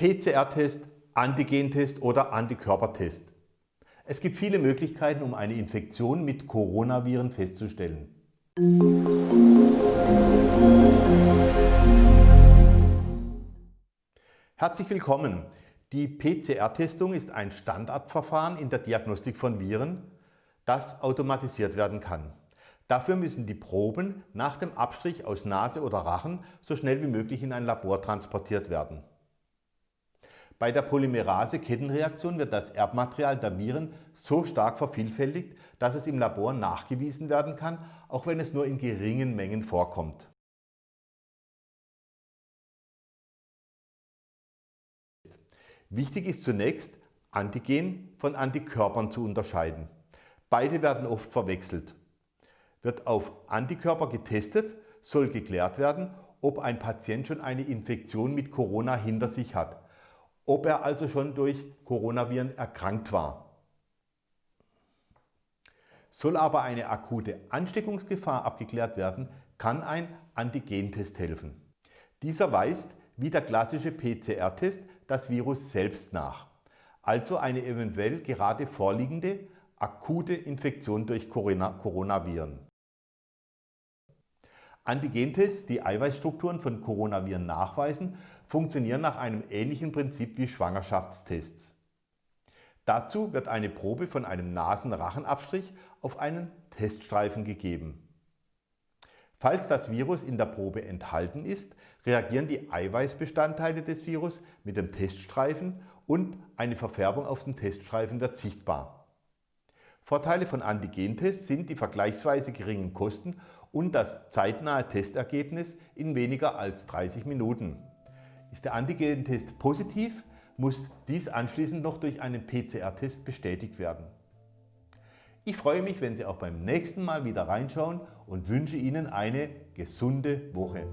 PCR-Test, Antigentest oder Antikörpertest. Es gibt viele Möglichkeiten, um eine Infektion mit Coronaviren festzustellen. Herzlich willkommen! Die PCR-Testung ist ein Standardverfahren in der Diagnostik von Viren, das automatisiert werden kann. Dafür müssen die Proben nach dem Abstrich aus Nase oder Rachen so schnell wie möglich in ein Labor transportiert werden. Bei der Polymerase-Kettenreaktion wird das Erbmaterial der Viren so stark vervielfältigt, dass es im Labor nachgewiesen werden kann, auch wenn es nur in geringen Mengen vorkommt. Wichtig ist zunächst, Antigen von Antikörpern zu unterscheiden. Beide werden oft verwechselt. Wird auf Antikörper getestet, soll geklärt werden, ob ein Patient schon eine Infektion mit Corona hinter sich hat ob er also schon durch Coronaviren erkrankt war. Soll aber eine akute Ansteckungsgefahr abgeklärt werden, kann ein Antigentest helfen. Dieser weist, wie der klassische PCR-Test, das Virus selbst nach, also eine eventuell gerade vorliegende akute Infektion durch Coronaviren. Antigentests, die Eiweißstrukturen von Coronaviren nachweisen, funktionieren nach einem ähnlichen Prinzip wie Schwangerschaftstests. Dazu wird eine Probe von einem Nasenrachenabstrich auf einen Teststreifen gegeben. Falls das Virus in der Probe enthalten ist, reagieren die Eiweißbestandteile des Virus mit dem Teststreifen und eine Verfärbung auf dem Teststreifen wird sichtbar. Vorteile von Antigentests sind die vergleichsweise geringen Kosten und das zeitnahe Testergebnis in weniger als 30 Minuten. Ist der Antigentest positiv, muss dies anschließend noch durch einen PCR-Test bestätigt werden. Ich freue mich, wenn Sie auch beim nächsten Mal wieder reinschauen und wünsche Ihnen eine gesunde Woche.